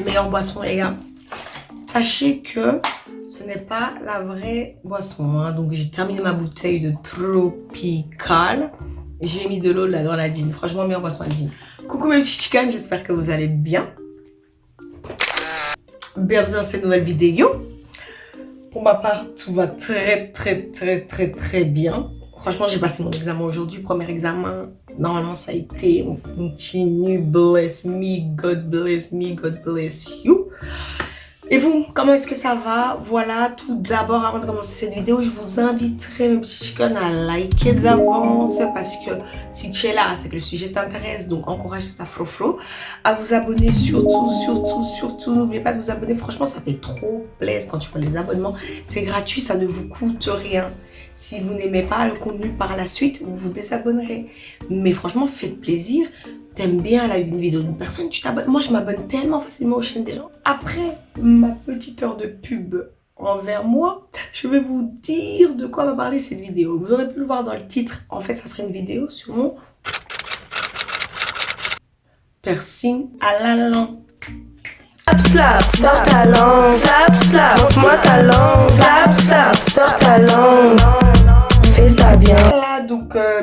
Meilleure boisson, les gars. Sachez que ce n'est pas la vraie boisson. Hein. Donc, j'ai terminé ma bouteille de Tropical. J'ai mis de l'eau, de la grenadine. Franchement, meilleure boisson à gin. Coucou mes petits chickens, j'espère que vous allez bien. Bienvenue dans cette nouvelle vidéo. Pour ma part, tout va très, très, très, très, très bien. Franchement, j'ai passé mon examen aujourd'hui. Premier examen, normalement, ça a été. On continue. Bless me, God bless me, God bless you. Et vous, comment est-ce que ça va? Voilà, tout d'abord, avant de commencer cette vidéo, je vous inviterai, mes petits chickens, à liker d'avance parce que si tu es là, c'est que le sujet t'intéresse, donc encourage ta frofro à vous abonner surtout, surtout, surtout. N'oubliez pas de vous abonner, franchement, ça fait trop plaisir quand tu vois les abonnements. C'est gratuit, ça ne vous coûte rien. Si vous n'aimez pas le contenu par la suite, vous vous désabonnerez. Mais franchement, faites plaisir. T'aimes bien la vidéo d'une personne, tu t'abonnes. Moi, je m'abonne tellement facilement aux chaînes des gens. Après ma petite heure de pub envers moi, je vais vous dire de quoi va parler cette vidéo. Vous aurez pu le voir dans le titre. En fait, ça serait une vidéo sur mon piercing à la langue. Slap, slap, sors ta langue. Slap, slap, montre-moi ta langue. Slap, slap, sors ta langue. Fais ça bien. Voilà, donc, euh,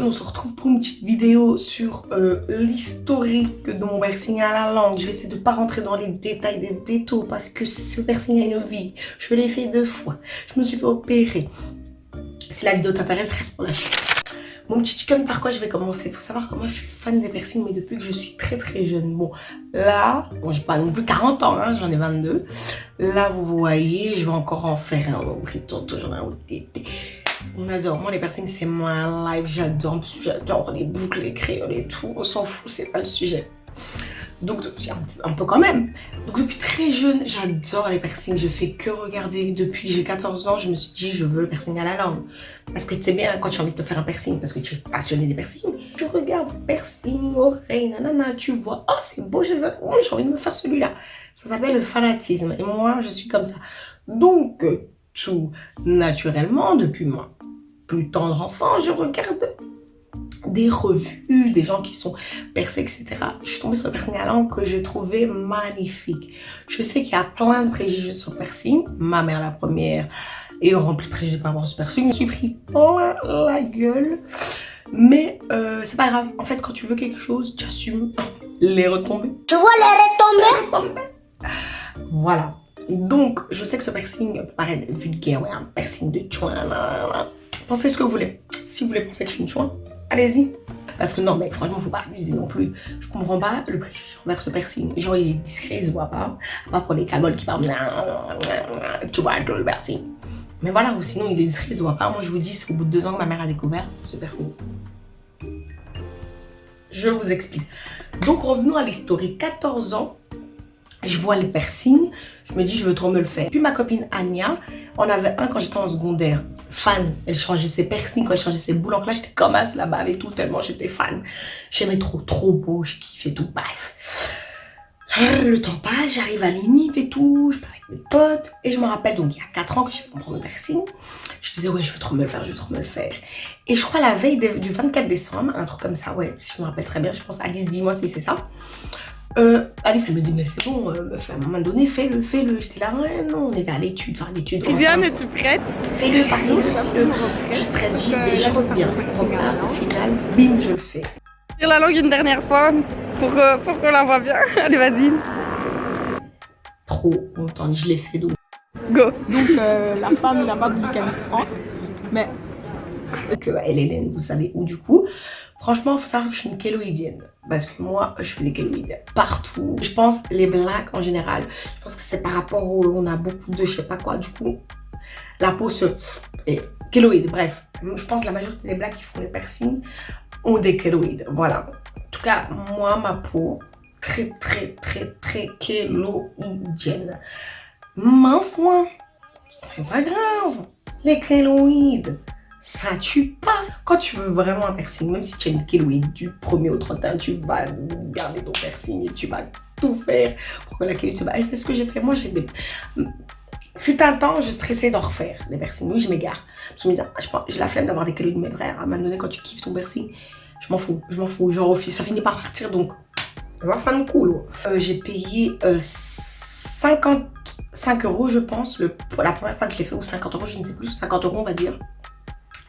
on se retrouve pour une petite vidéo sur euh, l'historique de mon piercing à la langue. Je vais essayer de pas rentrer dans les détails des détails parce que ce piercing a une vie. Je l'ai fait deux fois. Je me suis fait opérer. Si la vidéo t'intéresse, reste pour la suite. Mon petit chicken, par quoi je vais commencer? Il faut savoir que moi, je suis fan des piercings, mais depuis que je suis très très jeune. Bon, là, bon, j'ai pas non plus 40 ans, hein, j'en ai 22. Là, vous voyez, je vais encore en faire un j'en ai un tété. On adore. Moi, les piercings, c'est moi live. J'adore. J'adore les boucles, les crayons et tout. On s'en fout, c'est pas le sujet. Donc, un, peu quand même. Donc, depuis très jeune, j'adore les piercings. Je fais que regarder. Depuis j'ai 14 ans, je me suis dit, je veux le piercing à la langue. Parce que tu sais bien, quand tu as envie de te faire un piercing, parce que tu es passionné des piercings, tu regardes piercing, oreille, nanana, tu vois, oh, c'est beau, j'ai envie de me faire celui-là. Ça s'appelle le fanatisme. Et moi, je suis comme ça. Donc, tout naturellement, depuis moi plus tendre enfant, je regarde des revues, des gens qui sont percés, etc. Je suis tombée sur le piercing à langue que j'ai trouvé magnifique. Je sais qu'il y a plein de préjugés sur le piercing. Ma mère, la première, est remplie de préjugés par rapport à ce piercing. Je me suis pris plein la gueule. Mais euh, c'est pas grave. En fait, quand tu veux quelque chose, tu assumes les retombées. Tu vois les retombées? Voilà. Donc, je sais que ce piercing peut paraître vulgaire. Ouais, un piercing de chouin. Pensez ce que vous voulez. Si vous voulez penser que je suis une chouin, allez-y. Parce que non, mais franchement, faut pas abuser non plus. Je comprends pas le préjugé envers ce piercing. Genre, il est discret, il se voit pas. Pas pour les cagoles qui parlent. Tu vois, le piercing. Mais voilà, ou sinon, il est discret, il se voit pas. Moi, je vous dis, c'est au bout de deux ans que ma mère a découvert ce piercing. Je vous explique. Donc, revenons à l'historique. 14 ans, je vois les piercings, je me dis je veux trop me le faire. Puis ma copine Anya, on avait un quand j'étais en secondaire, fan, elle changeait ses piercings, quand elle changeait ses boules en classe, j'étais comme as là-bas et tout, tellement j'étais fan. J'aimais trop, trop beau, je kiffais tout, bref. Le temps passe, j'arrive à l'unif et tout, je parle avec mes potes, et je me rappelle, donc il y a 4 ans que j'ai fait mon piercing, je disais ouais je veux trop me le faire, je veux trop me le faire. Et je crois la veille du 24 décembre, un truc comme ça, ouais, je me rappelle très bien, je pense Alice dis-moi si c'est ça. Euh, Alice, elle me dit, mais c'est bon, euh, à un moment donné, fais-le, fais-le. J'étais là, ouais, non, on était à l'étude, enfin, l'étude. Viviane, es-tu prête? Fais-le, par exemple, fais-le. Je stresse, j'y vais, je reviens. Au final, bim, je le fais. Tire la langue une dernière fois pour, euh, pour qu'on la voit bien. Allez, vas-y. Trop longtemps, je l'ai fait, donc. Go. Donc, euh, la femme n'a pas voulu qu'elle entre, mais... Que elle Hélène, vous savez où, du coup Franchement, il faut savoir que je suis une kéloïdienne. Parce que moi, je fais des kéloïdes partout. Je pense les blacks en général. Je pense que c'est par rapport où on a beaucoup de je sais pas quoi. Du coup, la peau se... Et kéloïde, bref. Je pense que la majorité des blacks qui font des piercings ont des kéloïdes. Voilà. En tout cas, moi, ma peau, très, très, très, très kéloïdienne. Ma foi, c'est pas grave. Les kéloïdes ça tue pas. Quand tu veux vraiment un piercing, même si tu as une kéloïde du 1er au 31, tu vas garder ton piercing et tu vas tout faire pour que la se bat. Et c'est ce que j'ai fait. Moi, j'ai des... Fut un temps, je stressais d'en refaire des piercings. Oui, je m'égare. Je me dis, ah, j'ai la flemme d'avoir des kéloïdes, mais frère, à un moment donné, quand tu kiffes ton piercing, je m'en fous. Je m'en fous. Refuse. Ça finit par partir, donc Elle va faire une cool. J'ai payé euh, 55 euros, je pense, le, la première fois que je l'ai fait, ou 50 euros, je ne sais plus, 50 euros, on va dire.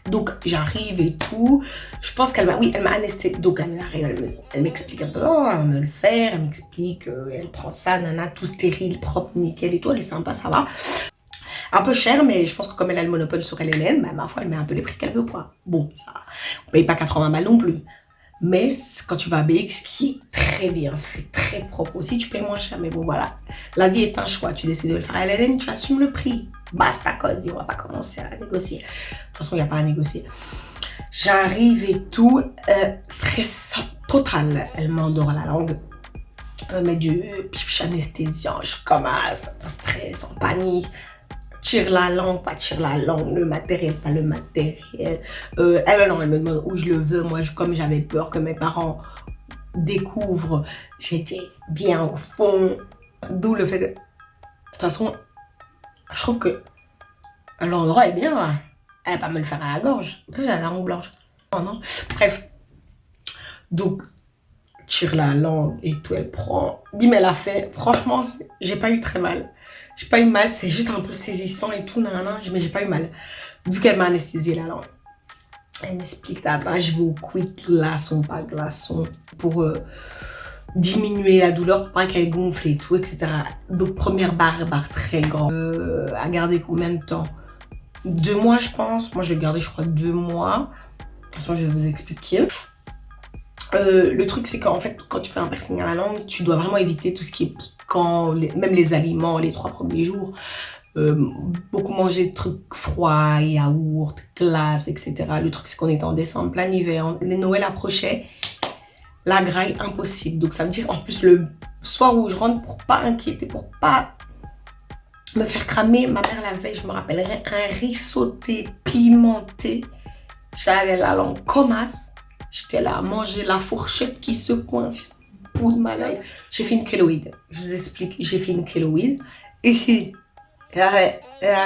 Donc, j'arrive et tout. Je pense qu'elle m'a, oui, elle m'a anesthésié. Donc, elle m'explique un peu, oh, elle me le faire. Elle m'explique, euh, elle prend ça, nana, tout stérile, propre, nickel et tout. Elle est sympa, ça va. Un peu cher, mais je pense que comme elle a le monopole sur LLN, bah, ma foi, elle met un peu les prix qu'elle veut, quoi. Bon, ça, on paye pas 80 balles non plus. Mais quand tu vas à BX, qui est très bien fait, très propre aussi, tu payes moins cher. Mais bon, voilà. La vie est un choix. Tu décides de le faire LLN, tu assumes le prix. Basta, cause. On va pas commencer à négocier. De toute façon, il n'y a pas à négocier. J'arrive et tout. Euh, stress total. Elle m'endort la langue. Elle met du piche anesthésiant. Je commence en stress, en panique. Tire la langue, pas tire la langue, le matériel, pas le matériel. Euh, elle, non, elle me demande où je le veux. Moi, je- comme j'avais peur que mes parents découvrent, j'étais bien au fond. D'où le fait de... Toute façon, je trouve que l'endroit est bien. là. Elle va pas me le faire à la gorge. J'ai la langue blanche. Non, non. Bref. Donc, tire la langue et tout, elle prend. Bim, elle a fait. Franchement, j'ai pas eu très mal. J'ai pas eu mal, c'est juste un peu saisissant et tout, nanana, mais j'ai pas eu mal. Vu qu'elle m'a anesthésié la langue. Elle m'explique, là, je vais au quick glaçon, pas glaçon, pour euh, diminuer la douleur, pour pas qu'elle gonfle et tout, etc. Donc, première barre, barre très grande. Euh, à garder combien de temps? Deux mois, je pense. Moi, je l'ai gardé, je crois, deux mois. De toute façon, je vais vous expliquer. Euh, le truc, c'est qu'en fait, quand tu fais un piercing à la langue, tu dois vraiment éviter tout ce qui est piquant, même les aliments, les trois premiers jours. Euh, beaucoup manger de trucs froids, yaourts, glace, etc. Le truc, c'est qu'on était en décembre, plein hiver, les Noël approchaient, la graille, impossible. Donc, ça veut dire, en plus, le soir où je rentre, pour pas inquiéter, pour pas me faire cramer, ma mère la veille, je me rappellerai, un riz sauté, pimenté. J'avais la langue comme as. J'étais là à manger la fourchette qui se coince. Bout de ma langue. J'ai fait une kéloïde. Je vous explique, j'ai fait une kéloïde. Et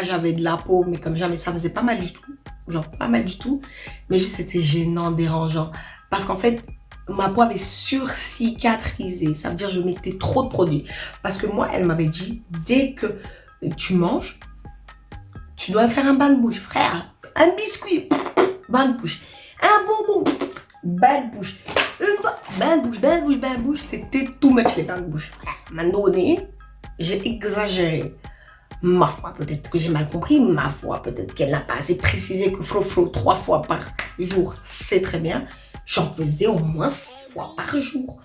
j'avais de la peau, mais comme jamais, ça faisait pas mal du tout. Genre, pas mal du tout. Mais juste, c'était gênant, dérangeant. Parce qu'en fait, ma peau avait surcicatrisé. Ça veut dire je mettais trop de produits. Parce que moi, elle m'avait dit, dès que tu manges, tu dois faire un bain de bouche. Frère, un biscuit, bain de bouche. Un bonbon, bain de bouche. Une ba- bain de bouche, bain de bouche, bain de bouche. C'était tout much les bains de bouche. M'a donné, j'ai exagéré. Ma foi, peut-être que j'ai mal compris. Ma foi, peut-être qu'elle n'a pas assez précisé que fro-fro trois fois par jour, c'est très bien. J'en faisais au moins six fois par jour.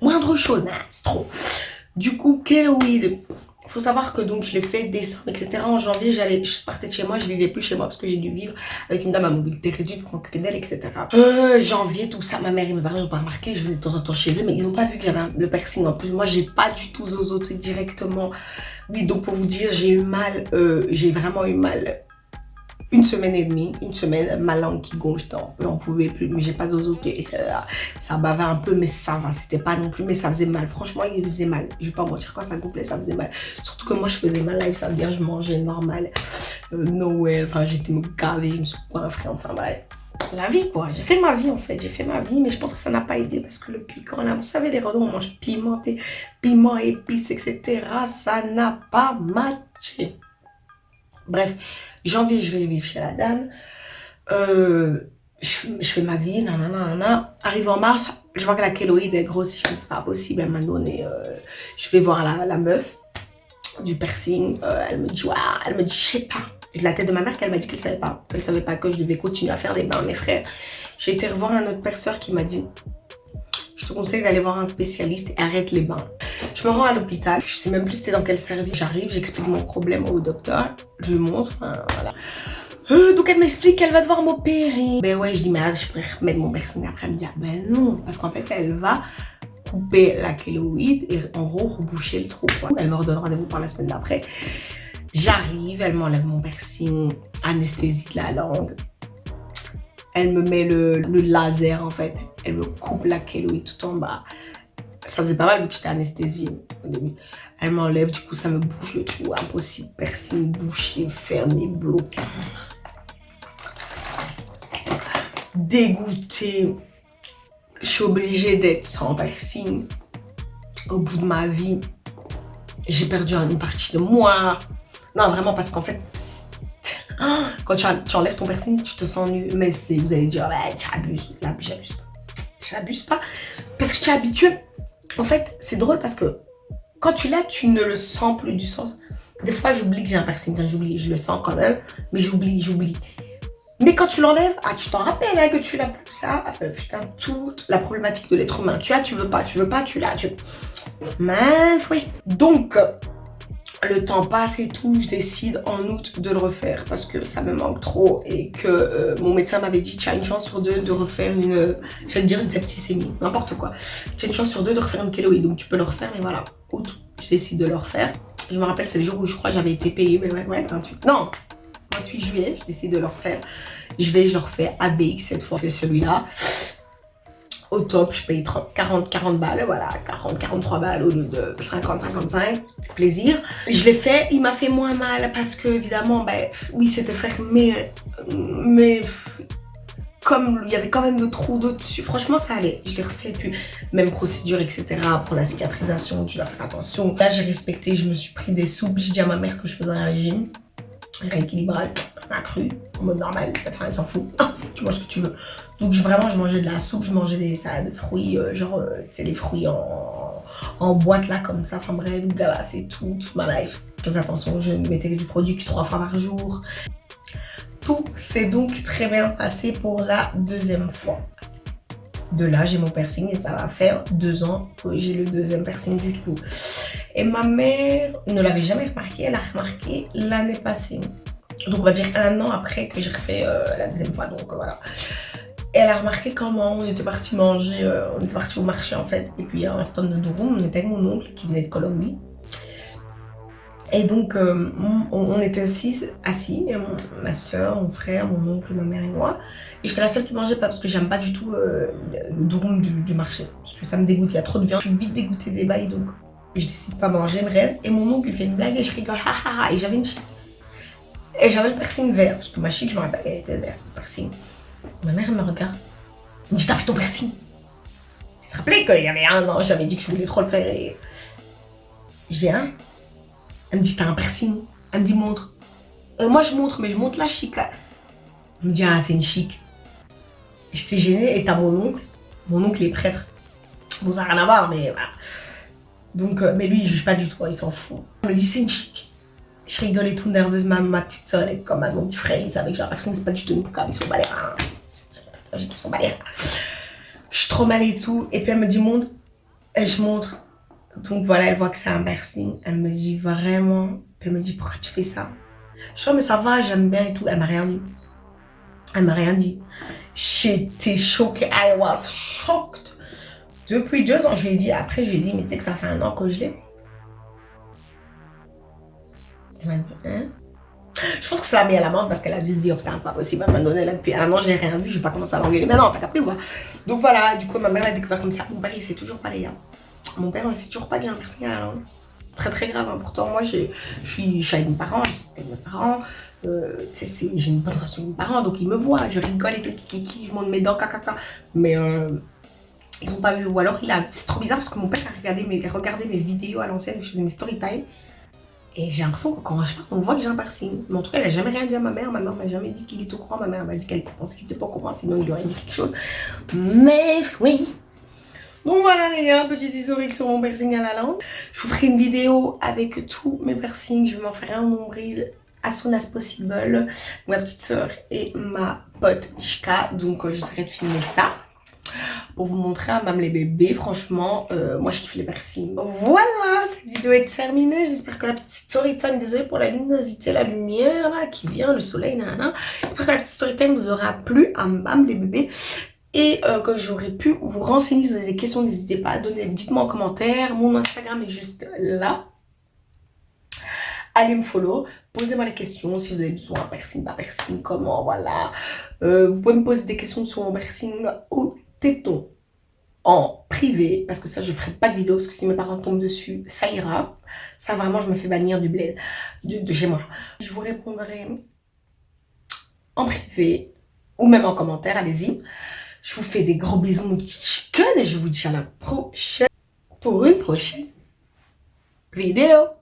Moindre chose, hein, c'est trop. Du coup, Keloid, il faut savoir que donc je l'ai fait décembre, etc. En janvier, j'allais, je partais de chez moi, je vivais plus chez moi parce que j'ai dû vivre avec une dame à mobilité réduite pour m'occuper d'elle, etc. Euh, janvier, tout ça, ma mère et mes parents n'ont pas remarqué, je venais de temps en temps chez eux, mais ils n'ont pas vu qu'il y avait le piercing. En plus, moi, j'ai pas du tout zozoté directement. Oui, donc pour vous dire, j'ai eu mal, euh, j'ai vraiment eu mal une semaine et demie, une semaine, ma langue qui gonfle, j'en pouvais plus, mais j'ai pas zozoté. Euh, ça bavait un peu, mais ça va, c'était pas non plus, mais ça faisait mal. Franchement, il faisait mal. Je vais pas mentir, quand ça gonflait, ça faisait mal. Surtout que moi, je faisais mal live, ça veut dire je mangeais normal. Euh, Noël, enfin, j'étais me gaver, je me suis coiffée, enfin bref. La vie, quoi. J'ai fait ma vie, en fait. J'ai fait ma vie, mais je pense que ça n'a pas aidé parce que le piquant, là, vous savez, les redons, on mange pimenté, piment, épices, etc. Ça n'a pas matché. Bref, janvier, je vais vivre chez la dame. Euh, je, fais ma vie, nanana, nanana. Arrive en mars, je vois que la kéloïde est grosse. Je me dis, c'est pas possible. Elle m'a donné. euh, je vais voir la, meuf du piercing. Euh, elle me dit, ouais, elle me dit, je sais pas. De la tête de ma mère qu'elle m'a dit qu'elle savait pas. Qu'elle savait pas que je devais continuer à faire des bains, mes frères. J'ai été revoir un autre perceur qui m'a dit, je te conseille d'aller voir un spécialiste et arrête les bains. Je me rends à l'hôpital, je sais même plus c'était dans quel service. J'arrive, j'explique mon problème au docteur, je lui montre, voilà. Euh, donc elle m'explique qu'elle va devoir m'opérer. Ben ouais, je dis, mais ah, je pourrais remettre mon piercing après. Elle me dit, ah ben non, parce qu'en fait, elle va couper la kéloïde et en gros reboucher le trou. Elle me redonne rendez-vous pour la semaine d'après. J'arrive, elle m'enlève mon piercing, anesthésie de la langue. Elle me met le, le laser en fait. Elle me coupe la kéloïde tout en bas. Ça faisait pas mal vu que j'étais anesthésiée au début. Elle m'enlève, du coup ça me bouge le trou. Impossible, piercing bouché, fermé, bloqué. Dégoûtée. je suis obligée d'être sans piercing au bout de ma vie. J'ai perdu une partie de moi. Non, vraiment, parce qu'en fait, quand tu, enlèves ton piercing, tu te sens nu. Mais vous allez dire, abuses. Là, j'abuse pas. J'abuse pas. Parce que tu es habitué. En fait, c'est drôle parce que quand tu l'as, tu ne le sens plus du sens. Des fois, j'oublie que j'ai un piercing. J'oublie, je le sens quand même. Mais j'oublie, j'oublie. Mais quand tu l'enlèves, ah, tu t'en rappelles hein, que tu l'as plus, ça. Euh, putain, toute la problématique de l'être humain. Tu as, tu veux pas, tu veux pas, tu l'as. Tu... Mais oui. Donc, le temps passe et tout, je décide en août de le refaire parce que ça me manque trop et que euh, mon médecin m'avait dit tu as une chance sur deux de refaire une, j'allais dire une septicémie, n'importe quoi. Tu as une chance sur deux de refaire une kéloïde, donc tu peux le refaire et voilà. Août, je décide de le refaire. Je me rappelle, c'est le jour où je crois j'avais été payée, mais ouais, ouais, 28. Non, 28 juillet, je décide de le refaire. Je vais, je le refais à cette fois, c'est celui-là. Au top, je paye 40, 40 balles, voilà, 40, 43 balles au lieu de 50, 55, plaisir. Je l'ai fait, il m'a fait moins mal parce que, évidemment, ben, oui, c'était fermé, mais comme il y avait quand même de trous dessus, franchement, ça allait. Je l'ai refait, puis même procédure, etc. Pour la cicatrisation, tu dois faire attention. Là, j'ai respecté, je me suis pris des soupes. J'ai dit à ma mère que je faisais un régime rééquilibrage, cru, en mode normal, enfin elle s'en fout, ah, tu manges ce que tu veux. Donc vraiment je mangeais de la soupe, je mangeais des salades de fruits, euh, genre euh, tu les fruits en, en, boîte là comme ça, enfin bref, voilà c'est tout, toute ma life. Fais attention, je mettais du produit trois fois par jour. Tout s'est donc très bien passé pour la deuxième fois. De là, j'ai mon piercing et ça va faire deux ans que j'ai le deuxième piercing du coup. Et ma mère ne l'avait jamais remarqué, elle a remarqué l'année passée. Donc on va dire un an après que j'ai refait euh, la deuxième fois, donc voilà. Et elle a remarqué comment on était parti manger, euh, on était parti au marché en fait. Et puis à un stand de Durum, on était avec mon oncle qui venait de Colombie. Et donc, euh, on, était assis, assis ma soeur, mon frère, mon oncle, ma mère et moi. Et j'étais la seule qui mangeait pas parce que j'aime pas du tout le durum du, marché. Parce que ça me dégoûte, il y a trop de viande. Je suis vite dégoûtée des bails, donc je décide de pas manger, rêve. Et mon oncle fait une blague et je rigole, Et j'avais une j'avais le piercing vert, parce que ma chic, je me rappelle, elle était vert, piercing. Ma mère, elle me regarde. Elle me dit, t'as fait ton piercing? Elle se rappelait qu'il y avait un an, j'avais dit que je voulais trop le faire et. Un. Elle me dit, t'as un piercing? Elle me dit, montre. Euh, moi, je montre, mais je montre la chic. Elle me dit, ah, c'est une chic. J'étais gênée et t'as mon oncle. Mon oncle est prêtre. Bon, ça n'a rien à voir, mais voilà. Donc, euh, mais lui, il juge pas du tout, il s'en fout. Il me dit, c'est une chic. Je rigolais tout nerveuse, ma, ma petite soeur, elle comme mon petit frère, il savait que la personne, c'est pas du tout une poucave, ils sont balérins. J'ai tout son balérins. Je suis trop mal et tout. Et puis elle me dit, montre. Et je montre. Donc voilà, elle voit que c'est un piercing. Elle me dit, vraiment. Puis elle me dit, pourquoi tu fais ça? Je oh, mais ça va, j'aime bien et tout. Elle m'a rien dit. Elle m'a rien dit. J'étais choquée. I was shocked. Depuis deux ans, je lui ai dit, après je lui ai dit, mais tu sais que ça fait un an que je l'ai. Hein? Je pense que ça l'a mis à la mode parce qu'elle a dû se dire, putain, c'est pas possible, elle m'a donné là depuis un an, j'ai rien vu, je vais pas commencer à l'engueuler. Mais non, t'as compris, quoi. Donc voilà, du coup, ma mère a découvert comme ça. Mon père, il sait toujours pas les gars. Mon père, il sait toujours pas qu'il y un à la. Très très grave, hein. pourtant moi je suis, avec mes parents, je mes parents, euh, j'ai une bonne relation avec mes parents, donc ils me voient, je rigole et tout, je monte mes dents, caca, mais euh, ils ont pas vu. Ou alors, il a... c'est trop bizarre parce que mon père a regardé mes, regardé mes vidéos à l'ancienne où je faisais mes story time. Et j'ai l'impression que quand je on voit que j'ai un piercing. Mais en tout cas, il n'a jamais rien dit à ma mère. Ma mère m'a jamais dit qu'il était au courant. Ma mère m'a dit qu'elle pensait qu'il n'était pas au courant, sinon il aurait dit quelque chose. Mais oui. Bon voilà les gars, petit historique sur mon piercing à la langue. Je vous ferai une vidéo avec tous mes piercings. Je vais m'en faire un nombril as soon as possible. Ma petite soeur et ma pote Chika. Donc euh, j'essaierai de filmer ça pour vous montrer à même les bébés. Franchement, euh, moi je kiffe les piercings. Voilà, cette vidéo est terminée. J'espère que la petite story time, désolée pour la luminosité, la lumière qui vient, le soleil, nanana. J'espère que la petite story time vous aura plu à même les bébés. Et euh, que j'aurais pu vous renseigner si vous avez des questions, n'hésitez pas à donner, dites-moi en commentaire. Mon Instagram est juste là. Allez me follow, posez-moi les questions si vous avez besoin, piercing, pas piercing, comment, voilà. Euh, vous pouvez me poser des questions sur mon piercing ou téton en privé, parce que ça, je ferai pas de vidéo, parce que si mes parents tombent dessus, ça ira. Ça, vraiment, je me fais bannir du bled, de, chez moi. Je vous répondrai en privé, ou même en commentaire, allez-y. Je vous fais des gros bisous, mon petit chicken, et je vous dis à la prochaine pour une prochaine vidéo.